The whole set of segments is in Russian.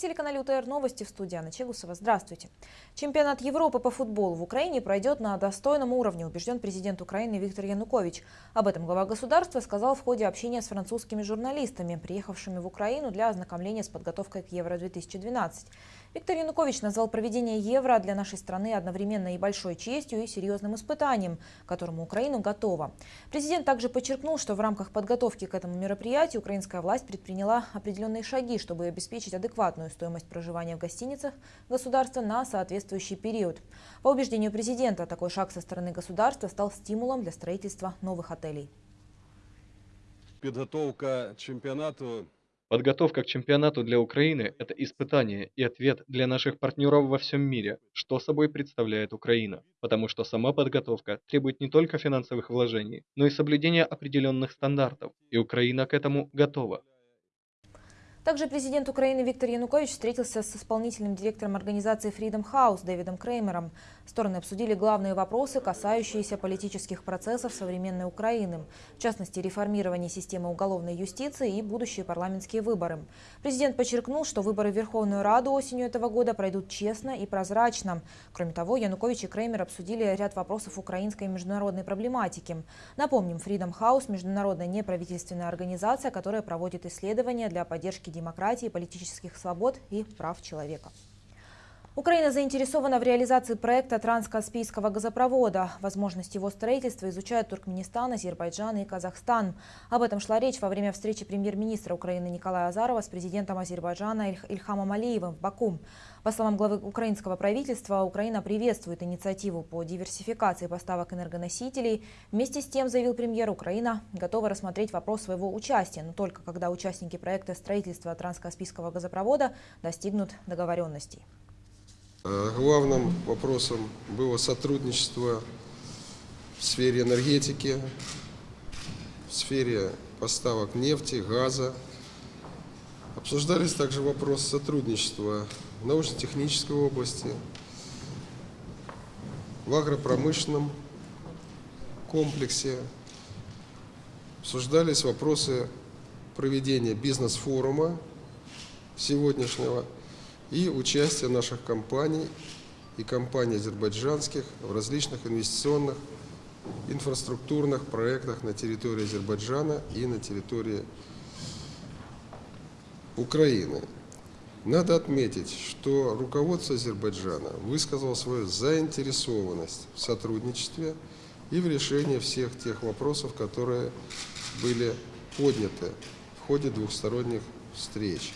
На телеканале УТР Новости в студии Анна Чегусова. Здравствуйте. Чемпионат Европы по футболу в Украине пройдет на достойном уровне, убежден президент Украины Виктор Янукович. Об этом глава государства сказал в ходе общения с французскими журналистами, приехавшими в Украину для ознакомления с подготовкой к Евро-2012. Виктор Янукович назвал проведение Евро для нашей страны одновременно и большой честью, и серьезным испытанием, к которому Украина готова. Президент также подчеркнул, что в рамках подготовки к этому мероприятию украинская власть предприняла определенные шаги, чтобы обеспечить адекватную стоимость проживания в гостиницах государства на соответствующий период. По убеждению президента, такой шаг со стороны государства стал стимулом для строительства новых отелей. Подготовка чемпионату Подготовка к чемпионату для Украины – это испытание и ответ для наших партнеров во всем мире, что собой представляет Украина. Потому что сама подготовка требует не только финансовых вложений, но и соблюдения определенных стандартов, и Украина к этому готова. Также президент Украины Виктор Янукович встретился с исполнительным директором организации Freedom House Дэвидом Креймером. Стороны обсудили главные вопросы, касающиеся политических процессов современной Украины, в частности, реформирование системы уголовной юстиции и будущие парламентские выборы. Президент подчеркнул, что выборы в Верховную Раду осенью этого года пройдут честно и прозрачно. Кроме того, Янукович и Креймер обсудили ряд вопросов украинской международной проблематики. Напомним, Freedom House – международная неправительственная организация, которая проводит исследования для поддержки демократии, политических свобод и прав человека. Украина заинтересована в реализации проекта транскаспийского газопровода. Возможность его строительства изучают Туркменистан, Азербайджан и Казахстан. Об этом шла речь во время встречи премьер-министра Украины Николая Азарова с президентом Азербайджана Ильхамом Алиевым в Баку. По словам главы украинского правительства, Украина приветствует инициативу по диверсификации поставок энергоносителей. Вместе с тем, заявил премьер, Украина готова рассмотреть вопрос своего участия, но только когда участники проекта строительства транскаспийского газопровода достигнут договоренностей. Э, главным вопросом было сотрудничество в сфере энергетики, в сфере поставок нефти, газа. Обсуждались также вопросы сотрудничества в научно-технической области, в агропромышленном комплексе. Обсуждались вопросы проведения бизнес-форума сегодняшнего – и участие наших компаний и компаний азербайджанских в различных инвестиционных инфраструктурных проектах на территории Азербайджана и на территории Украины. Надо отметить, что руководство Азербайджана высказало свою заинтересованность в сотрудничестве и в решении всех тех вопросов, которые были подняты в ходе двухсторонних встреч.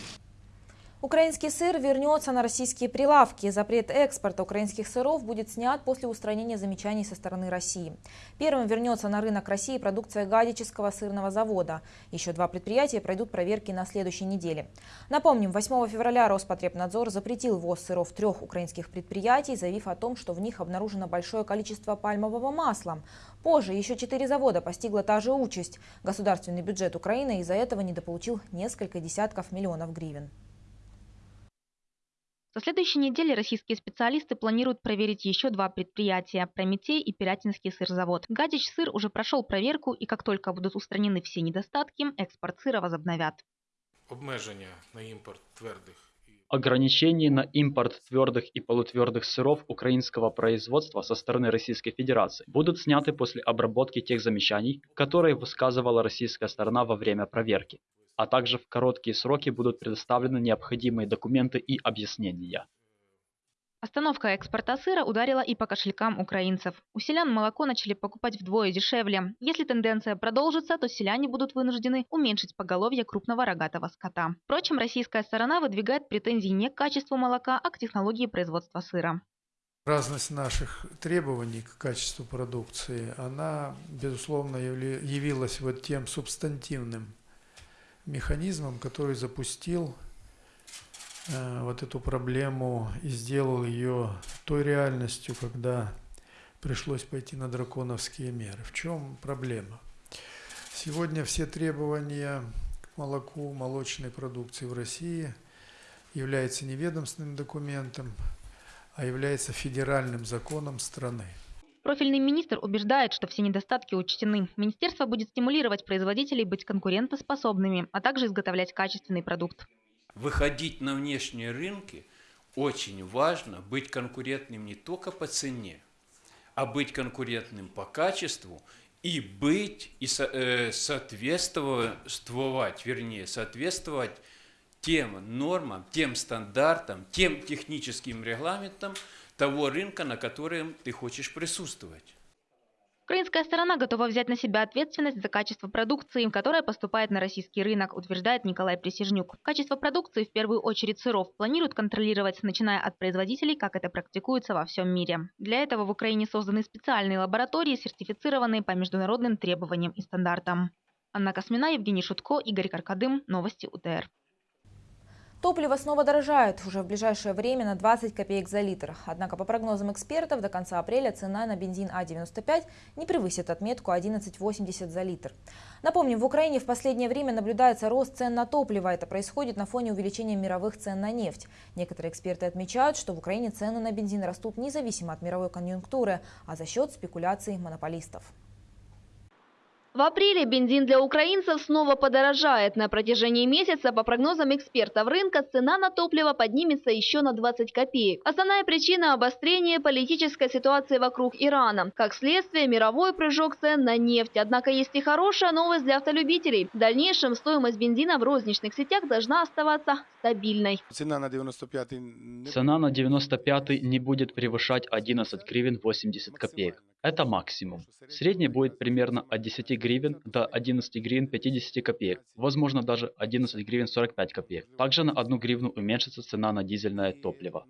Украинский сыр вернется на российские прилавки. Запрет экспорта украинских сыров будет снят после устранения замечаний со стороны России. Первым вернется на рынок России продукция Гадического сырного завода. Еще два предприятия пройдут проверки на следующей неделе. Напомним, 8 февраля Роспотребнадзор запретил ввоз сыров трех украинских предприятий, заявив о том, что в них обнаружено большое количество пальмового масла. Позже еще четыре завода постигла та же участь. Государственный бюджет Украины из-за этого недополучил несколько десятков миллионов гривен. Со следующей недели российские специалисты планируют проверить еще два предприятия – Прометей и Пирятинский сырзавод. Гадич сыр уже прошел проверку, и как только будут устранены все недостатки, экспорт сыра возобновят. Обмеження на імпорт твердих Ограничения на импорт твердых и полутвердых сыров украинского производства со стороны Российской Федерации будут сняты после обработки тех замечаний, которые высказывала российская сторона во время проверки а также в короткие сроки будут предоставлены необходимые документы и объяснения. Остановка экспорта сыра ударила и по кошелькам украинцев. У селян молоко начали покупать вдвое дешевле. Если тенденция продолжится, то селяне будут вынуждены уменьшить поголовье крупного рогатого скота. Впрочем, российская сторона выдвигает претензии не к качеству молока, а к технологии производства сыра. Разность наших требований к качеству продукции, она, безусловно, явилась вот тем субстантивным механизмом, который запустил э, вот эту проблему и сделал ее той реальностью, когда пришлось пойти на драконовские меры. В чем проблема? Сегодня все требования к молоку, молочной продукции в России являются не ведомственным документом, а является федеральным законом страны. Профильный министр убеждает, что все недостатки учтены. Министерство будет стимулировать производителей быть конкурентоспособными, а также изготовлять качественный продукт. Выходить на внешние рынки очень важно быть конкурентным не только по цене, а быть конкурентным по качеству и быть и э, соответствовать, вернее, соответствовать тем нормам, тем стандартам, тем техническим регламентам того рынка, на котором ты хочешь присутствовать. Украинская сторона готова взять на себя ответственность за качество продукции, которая поступает на российский рынок, утверждает Николай Присяжнюк. Качество продукции, в первую очередь сыров, планируют контролировать, начиная от производителей, как это практикуется во всем мире. Для этого в Украине созданы специальные лаборатории, сертифицированные по международным требованиям и стандартам. Анна Космина, Евгений Шутко, Игорь Каркадым. Новости УТР. Топливо снова дорожает уже в ближайшее время на 20 копеек за литр. Однако, по прогнозам экспертов, до конца апреля цена на бензин А95 не превысит отметку 11,80 за литр. Напомним, в Украине в последнее время наблюдается рост цен на топливо. Это происходит на фоне увеличения мировых цен на нефть. Некоторые эксперты отмечают, что в Украине цены на бензин растут независимо от мировой конъюнктуры, а за счет спекуляций монополистов. В апреле бензин для украинцев снова подорожает. На протяжении месяца, по прогнозам экспертов рынка, цена на топливо поднимется еще на 20 копеек. Основная причина – обострение политической ситуации вокруг Ирана. Как следствие, мировой прыжок цен на нефть. Однако есть и хорошая новость для автолюбителей. В дальнейшем стоимость бензина в розничных сетях должна оставаться стабильной. Цена на 95 не Цена на 95 не будет превышать 11 гривен 80 копеек. Это максимум. Средний будет примерно от 10 гривен до 11 гривен 50 копеек, возможно даже 11 гривен 45 копеек. Также на 1 гривну уменьшится цена на дизельное топливо.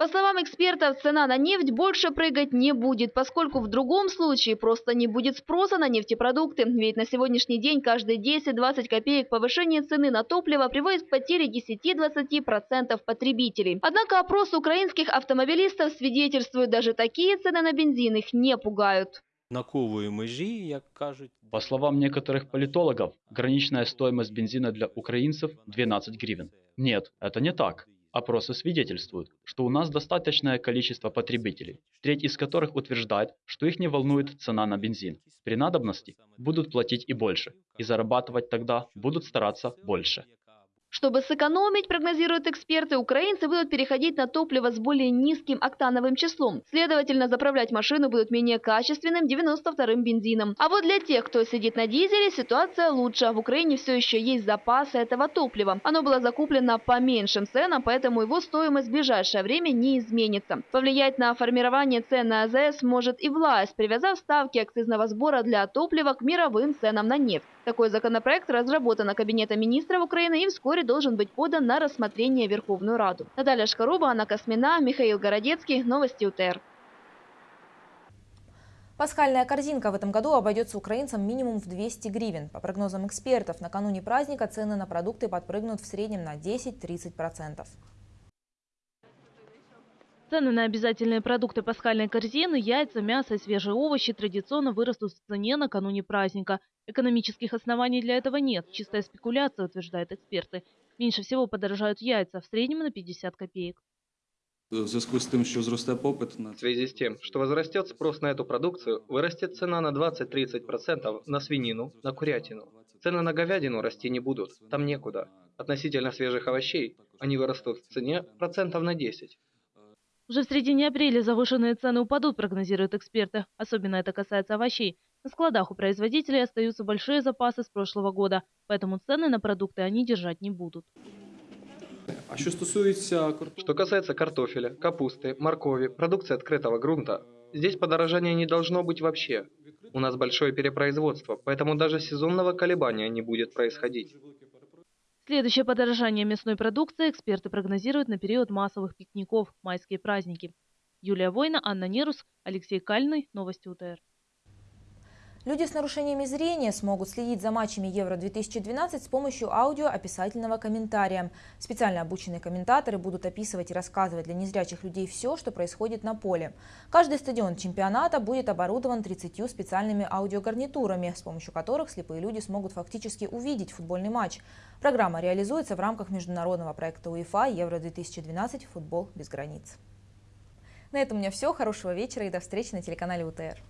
По словам экспертов, цена на нефть больше прыгать не будет, поскольку в другом случае просто не будет спроса на нефтепродукты. Ведь на сегодняшний день каждые 10-20 копеек повышение цены на топливо приводит к потере 10-20% потребителей. Однако опрос украинских автомобилистов свидетельствует, даже такие цены на бензин их не пугают. Накової межі, як кажуть, По словам некоторых политологов, граничная стоимость бензина для украинцев 12 гривен. Нет, это не так. Опросы свидетельствуют, что у нас достаточное количество потребителей, треть из которых утверждает, что их не волнует цена на бензин. При надобности будут платить и больше, и зарабатывать тогда будут стараться больше. Чтобы сэкономить, прогнозируют эксперты, украинцы будут переходить на топливо с более низким октановым числом. Следовательно, заправлять машину будут менее качественным 92-м бензином. А вот для тех, кто сидит на дизеле, ситуация лучше. В Украине все еще есть запасы этого топлива. Оно было закуплено по меньшим ценам, поэтому его стоимость в ближайшее время не изменится. Повлиять на формирование цен на АЗС может и власть, привязав ставки акцизного сбора для топлива к мировым ценам на нефть. Такой законопроект разработан Кабинетом министров Украины и вскоре должен быть подан на рассмотрение Верховную Раду. Наталья Шкаруба, Анна Космина, Михаил Городецкий. Новости УТР. Пасхальная корзинка в этом году обойдется украинцам минимум в 200 гривен. По прогнозам экспертов, накануне праздника цены на продукты подпрыгнут в среднем на 10-30%. Цены на обязательные продукты пасхальной корзины, яйца, мясо и свежие овощи традиционно вырастут в цене накануне праздника. Экономических оснований для этого нет. Чистая спекуляция, утверждают эксперты. Меньше всего подорожают яйца, в среднем на 50 копеек. В зросте попит на В связи с тем, что возрастет спрос на эту продукцию, вырастет цена на 20-30% на свинину, на курятину. Цены на говядину расти не будут, там некуда. Относительно свежих овощей они вырастут в цене процентов на 10. Уже в середине апреля завышенные цены упадут, прогнозируют эксперты. Особенно это касается овощей. На складах у производителей остаются большие запасы с прошлого года, поэтому цены на продукты они держать не будут. а стосується Что касается картофеля, капусты, моркови, продукции открытого грунта, здесь подорожания не должно быть вообще. У нас большое перепроизводство, поэтому даже сезонного колебания не будет происходить. Следующее подорожание мясной продукции эксперты прогнозируют на период массовых пикников, майские праздники. Юлия Война, Анна Нерус, Алексей Кальный. Новости УТР. Люди с нарушениями зрения смогут следить за матчами Евро-2012 с помощью аудио-описательного комментария. Специально обученные комментаторы будут описывать и рассказывать для незрячих людей все, что происходит на поле. Каждый стадион чемпионата будет оборудован 30 специальными аудиогарнитурами, с помощью которых слепые люди смогут фактически увидеть футбольный матч. Программа реализуется в рамках международного проекта УЕФА Евро-2012 «Футбол без границ». На этом у меня все. Хорошего вечера и до встречи на телеканале УТР.